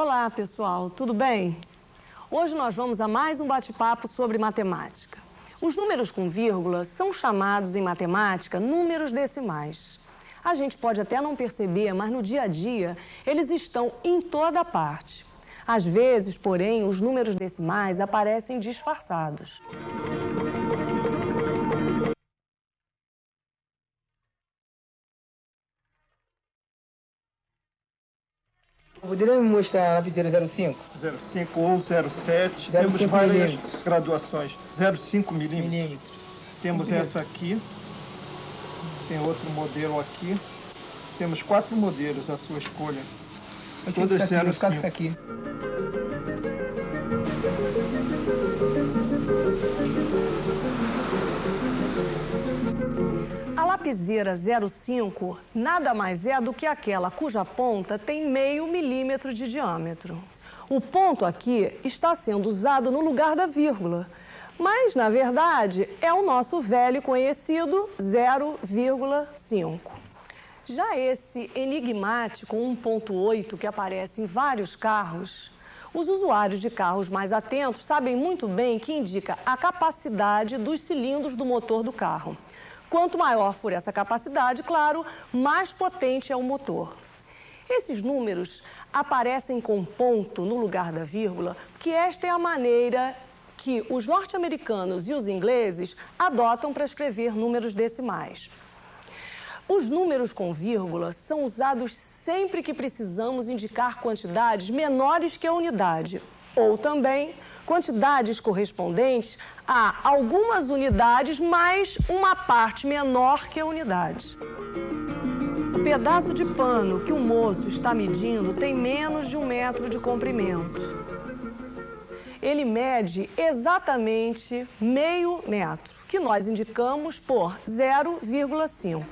Olá, pessoal, tudo bem? Hoje nós vamos a mais um bate-papo sobre matemática. Os números com vírgula são chamados em matemática números decimais. A gente pode até não perceber, mas no dia a dia eles estão em toda parte. Às vezes, porém, os números decimais aparecem disfarçados. Poderia me mostrar a lapiseira 05? 05 ou 07. Temos várias graduações. 05 milímetros. milímetros. Temos essa aqui. Tem outro modelo aqui. Temos quatro modelos à sua escolha. Eu Todas 05. Vou ficar com isso aqui. Lapiseira 05 nada mais é do que aquela cuja ponta tem meio milímetro de diâmetro. O ponto aqui está sendo usado no lugar da vírgula, mas, na verdade, é o nosso velho conhecido 0,5. Já esse enigmático 1.8 que aparece em vários carros, os usuários de carros mais atentos sabem muito bem que indica a capacidade dos cilindros do motor do carro. Quanto maior for essa capacidade, claro, mais potente é o motor. Esses números aparecem com ponto no lugar da vírgula, que esta é a maneira que os norte-americanos e os ingleses adotam para escrever números decimais. Os números com vírgula são usados sempre que precisamos indicar quantidades menores que a unidade, ou também quantidades correspondentes a algumas unidades mais uma parte menor que a unidade. O pedaço de pano que o moço está medindo tem menos de um metro de comprimento. Ele mede exatamente meio metro, que nós indicamos por 0,5.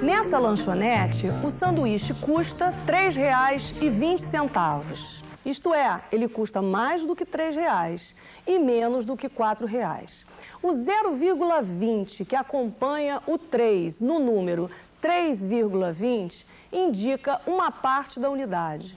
Nessa lanchonete, o sanduíche custa R$ 3,20. Isto é, ele custa mais do que R$ reais e menos do que R$ reais. O 0,20 que acompanha o 3 no número 3,20 indica uma parte da unidade.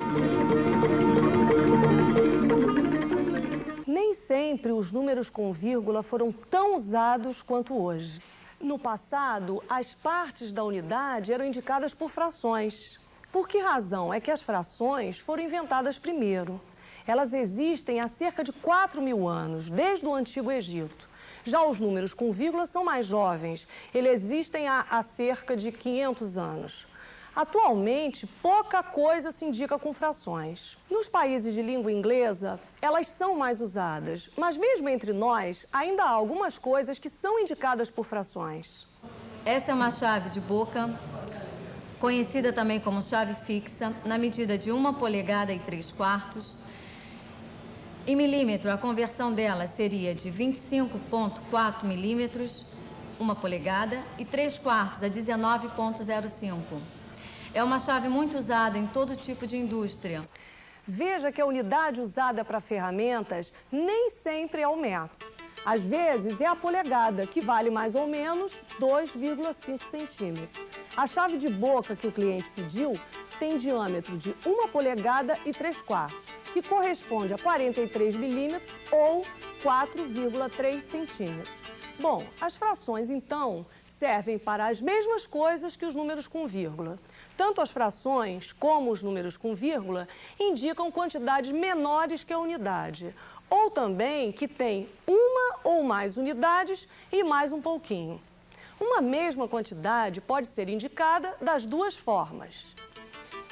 Nem sempre os números com vírgula foram tão usados quanto hoje. No passado, as partes da unidade eram indicadas por frações. Por que razão é que as frações foram inventadas primeiro? Elas existem há cerca de 4 mil anos, desde o Antigo Egito. Já os números com vírgula são mais jovens, eles existem há, há cerca de 500 anos. Atualmente, pouca coisa se indica com frações. Nos países de língua inglesa, elas são mais usadas, mas mesmo entre nós, ainda há algumas coisas que são indicadas por frações. Essa é uma chave de boca conhecida também como chave fixa, na medida de uma polegada e 3 quartos. Em milímetro, a conversão dela seria de 25,4 milímetros, uma polegada, e 3 quartos a 19,05. É uma chave muito usada em todo tipo de indústria. Veja que a unidade usada para ferramentas nem sempre é o metro. Às vezes é a polegada, que vale mais ou menos 2,5 centímetros. A chave de boca que o cliente pediu tem diâmetro de 1 polegada e 3 quartos, que corresponde a 43 milímetros ou 4,3 centímetros. Bom, as frações, então, servem para as mesmas coisas que os números com vírgula. Tanto as frações como os números com vírgula indicam quantidades menores que a unidade, ou também que tem uma ou mais unidades e mais um pouquinho. Uma mesma quantidade pode ser indicada das duas formas.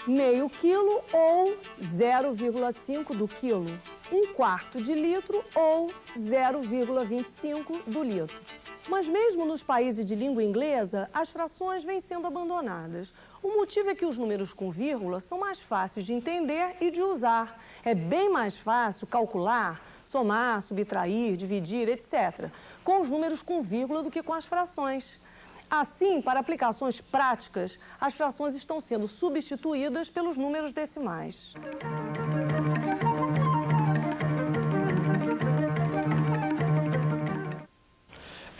Meio quilo ou 0,5 do quilo. Um quarto de litro ou 0,25 do litro. Mas mesmo nos países de língua inglesa, as frações vêm sendo abandonadas. O motivo é que os números com vírgula são mais fáceis de entender e de usar. É bem mais fácil calcular somar, subtrair, dividir, etc., com os números com vírgula do que com as frações. Assim, para aplicações práticas, as frações estão sendo substituídas pelos números decimais.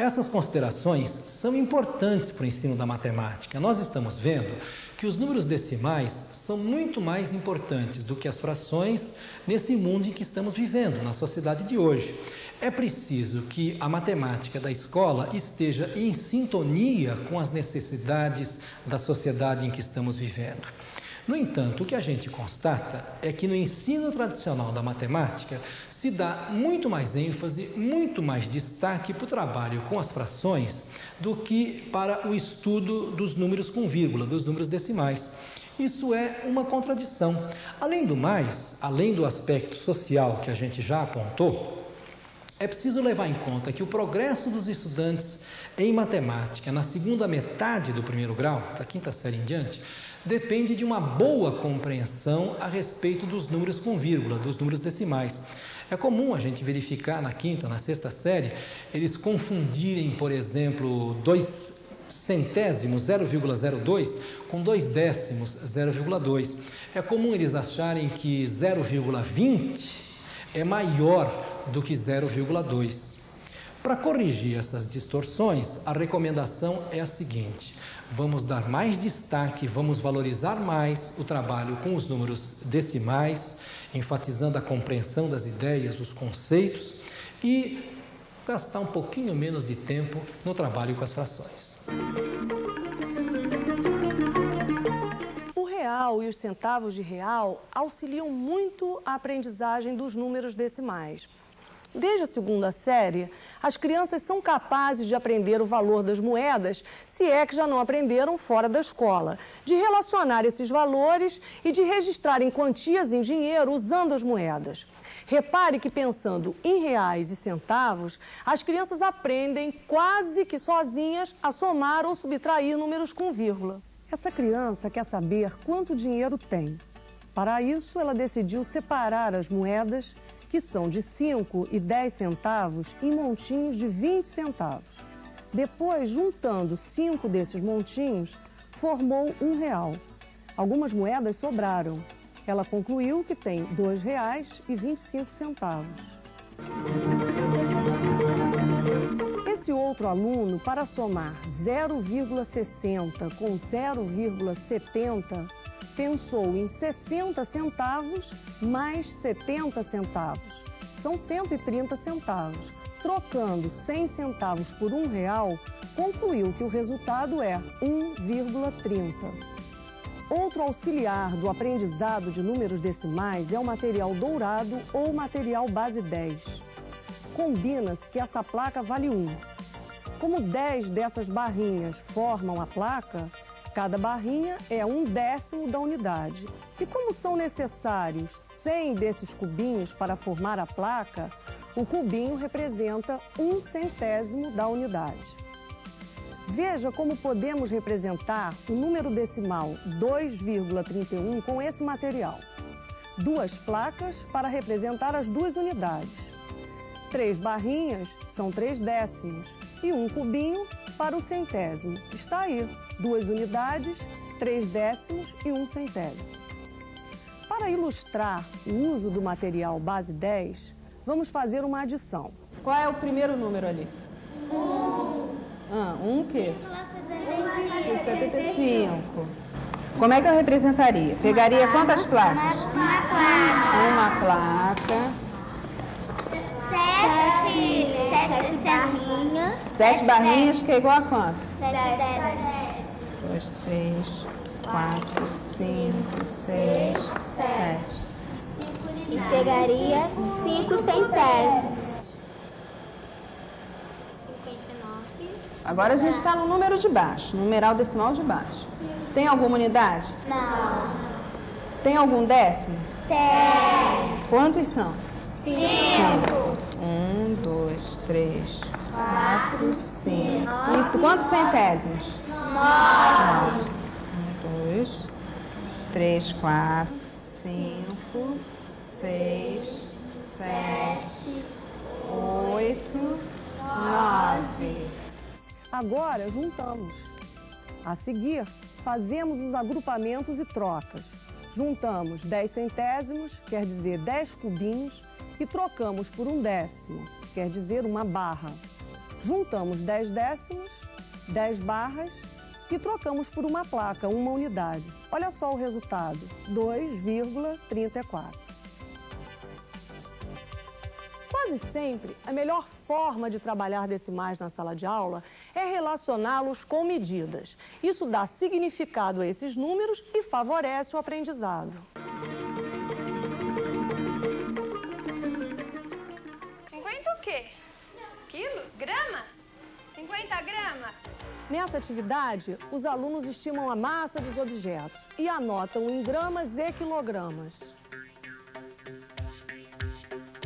Essas considerações são importantes para o ensino da matemática. Nós estamos vendo que os números decimais são muito mais importantes do que as frações nesse mundo em que estamos vivendo, na sociedade de hoje. É preciso que a matemática da escola esteja em sintonia com as necessidades da sociedade em que estamos vivendo. No entanto, o que a gente constata é que no ensino tradicional da matemática se dá muito mais ênfase, muito mais destaque para o trabalho com as frações do que para o estudo dos números com vírgula, dos números decimais. Isso é uma contradição. Além do mais, além do aspecto social que a gente já apontou, é preciso levar em conta que o progresso dos estudantes em matemática na segunda metade do primeiro grau, da quinta série em diante, depende de uma boa compreensão a respeito dos números com vírgula, dos números decimais. É comum a gente verificar na quinta, na sexta série, eles confundirem, por exemplo, dois centésimos 0,02 com dois décimos 0,2. É comum eles acharem que 0,20 é maior do que 0,2. Para corrigir essas distorções, a recomendação é a seguinte: vamos dar mais destaque, vamos valorizar mais o trabalho com os números decimais, enfatizando a compreensão das ideias, os conceitos e gastar um pouquinho menos de tempo no trabalho com as frações. O real e os centavos de real auxiliam muito a aprendizagem dos números decimais. Desde a segunda série, as crianças são capazes de aprender o valor das moedas, se é que já não aprenderam fora da escola, de relacionar esses valores e de registrar em quantias em dinheiro usando as moedas. Repare que pensando em reais e centavos, as crianças aprendem quase que sozinhas a somar ou subtrair números com vírgula. Essa criança quer saber quanto dinheiro tem. Para isso, ela decidiu separar as moedas que são de 5 e 10 centavos, em montinhos de 20 centavos. Depois, juntando cinco desses montinhos, formou um real. Algumas moedas sobraram. Ela concluiu que tem R$ 2,25. Esse outro aluno, para somar 0,60 com 0,70, pensou em 60 centavos mais 70 centavos. São 130 centavos. Trocando 100 centavos por um real, concluiu que o resultado é 1,30. Outro auxiliar do aprendizado de números decimais é o material dourado ou material base 10. Combina-se que essa placa vale 1. Como 10 dessas barrinhas formam a placa, Cada barrinha é um décimo da unidade. E como são necessários 100 desses cubinhos para formar a placa, o cubinho representa um centésimo da unidade. Veja como podemos representar o número decimal 2,31 com esse material. Duas placas para representar as duas unidades. Três barrinhas são três décimos e um cubinho para o centésimo. Está aí, duas unidades, três décimos e um centésimo. Para ilustrar o uso do material base 10, vamos fazer uma adição. Qual é o primeiro número ali? Um. Ah, um o quê? 75. Como é que eu representaria? Pegaria quantas placas? Uma placa. Uma placa. Sete barrinhas que é igual a quanto? Sete. Dois, três, quatro, cinco, seis, sete. E pegaria cinco centésimos. 59. Agora a gente está no número de baixo, numeral decimal de baixo. Tem alguma unidade? Não. Tem algum décimo? Tem. Quantos são? Cinco. Um, dois, três, cinco. E quantos centésimos? Nove. Um, dois, três, quatro, cinco, seis, sete, oito, nove. Agora juntamos. A seguir, fazemos os agrupamentos e trocas. Juntamos 10 centésimos, quer dizer 10 cubinhos, e trocamos por um décimo, quer dizer uma barra. Juntamos 10 décimos, 10 barras e trocamos por uma placa, uma unidade. Olha só o resultado, 2,34. Quase sempre, a melhor forma de trabalhar decimais na sala de aula é relacioná-los com medidas. Isso dá significado a esses números e favorece o aprendizado. Gramas? 50 gramas? Nessa atividade, os alunos estimam a massa dos objetos e anotam em gramas e quilogramas.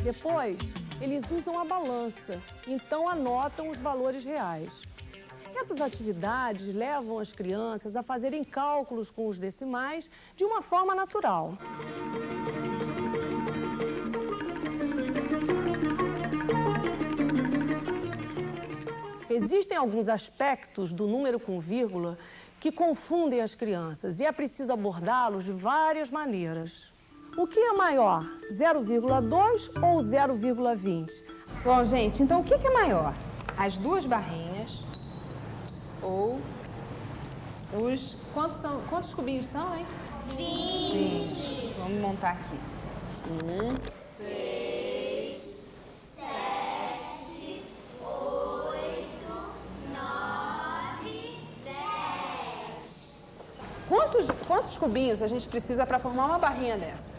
Depois, eles usam a balança, então anotam os valores reais. Essas atividades levam as crianças a fazerem cálculos com os decimais de uma forma natural. Existem alguns aspectos do número com vírgula que confundem as crianças e é preciso abordá-los de várias maneiras. O que é maior, 0,2 ou 0,20? Bom, gente, então o que é maior? As duas barrinhas ou os... Quantos, são, quantos cubinhos são, hein? 20. Vamos montar aqui. Um, Quantos, quantos cubinhos a gente precisa para formar uma barrinha dessa?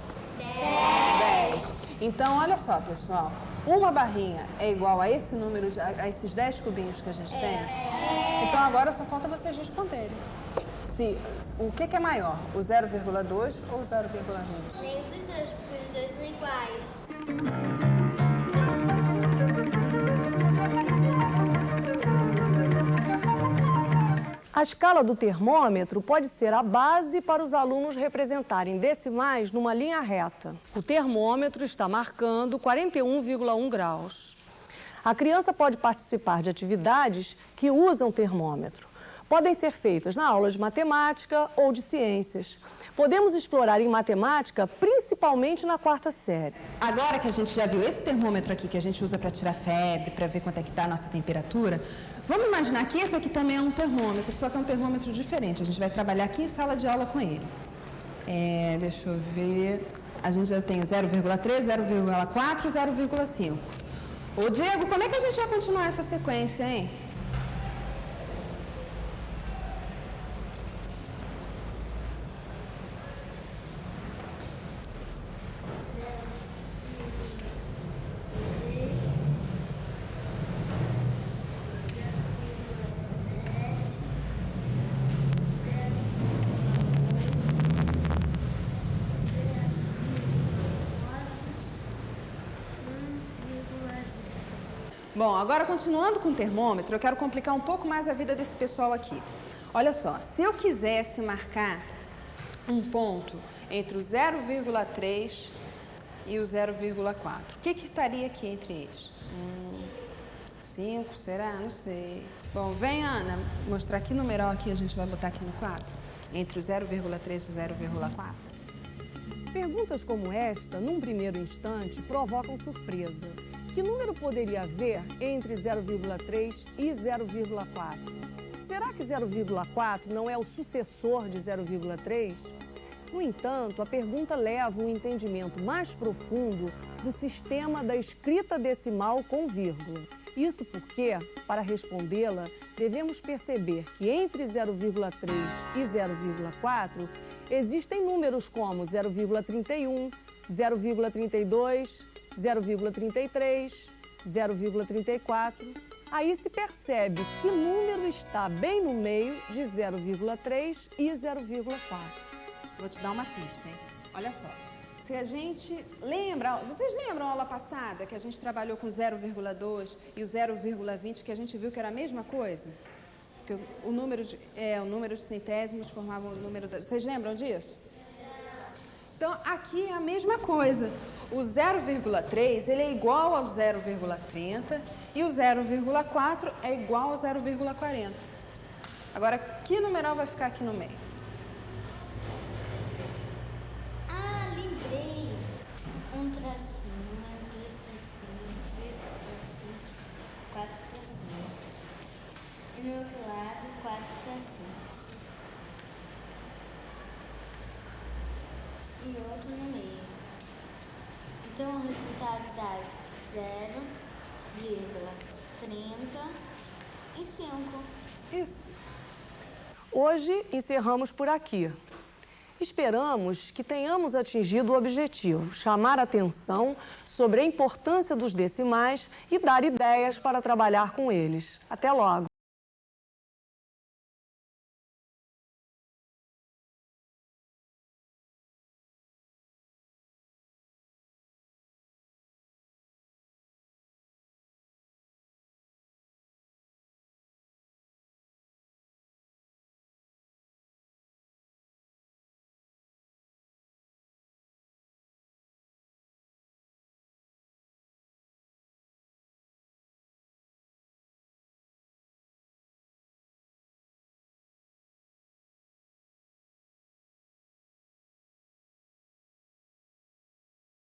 10. Então, olha só, pessoal. Uma barrinha é igual a esse número, de, a esses 10 cubinhos que a gente tem? Então, agora só falta vocês responderem. Se, o que, que é maior, o 0,2 ou o 0,20? Nem dos dois, porque os dois são iguais. A escala do termômetro pode ser a base para os alunos representarem decimais numa linha reta. O termômetro está marcando 41,1 graus. A criança pode participar de atividades que usam termômetro. Podem ser feitas na aula de matemática ou de ciências. Podemos explorar em matemática, principalmente na quarta série. Agora que a gente já viu esse termômetro aqui que a gente usa para tirar febre, para ver quanto é que está a nossa temperatura, vamos imaginar que esse aqui também é um termômetro, só que é um termômetro diferente. A gente vai trabalhar aqui em sala de aula com ele. É, deixa eu ver. A gente já tem 0,3, 0,4 e 0,5. Ô Diego, como é que a gente vai continuar essa sequência, hein? Bom, agora continuando com o termômetro, eu quero complicar um pouco mais a vida desse pessoal aqui. Olha só, se eu quisesse marcar um ponto entre o 0,3 e o 0,4, o que, que estaria aqui entre eles? Hum, 5, será? Não sei. Bom, vem, Ana, mostrar que numeral aqui a gente vai botar aqui no quadro? Entre o 0,3 e o 0,4. Perguntas como esta, num primeiro instante, provocam surpresa. Que número poderia haver entre 0,3 e 0,4? Será que 0,4 não é o sucessor de 0,3? No entanto, a pergunta leva um entendimento mais profundo do sistema da escrita decimal com vírgula. Isso porque, para respondê-la, devemos perceber que entre 0,3 e 0,4 existem números como 0,31, 0,32, 0,33, 0,34. Aí se percebe que número está bem no meio de 0,3 e 0,4. Vou te dar uma pista, hein? Olha só. Se a gente lembra, vocês lembram a aula passada que a gente trabalhou com 0,2 e o 0,20, que a gente viu que era a mesma coisa? Que o, número de, é, o número de centésimos formava o número da... Vocês lembram disso? Então, aqui é a mesma coisa. O 0,3 ele é igual ao 0,30 e o 0,4 é igual ao 0,40. Agora, que numeral vai ficar aqui no meio? Ah, lembrei. Um tracinho, dois tracinhos, três tracinhos, quatro tracinhos. tracinhos. E outro no meio. Então o resultado dá 0,35. Isso. Hoje encerramos por aqui. Esperamos que tenhamos atingido o objetivo, chamar atenção sobre a importância dos decimais e dar ideias para trabalhar com eles. Até logo!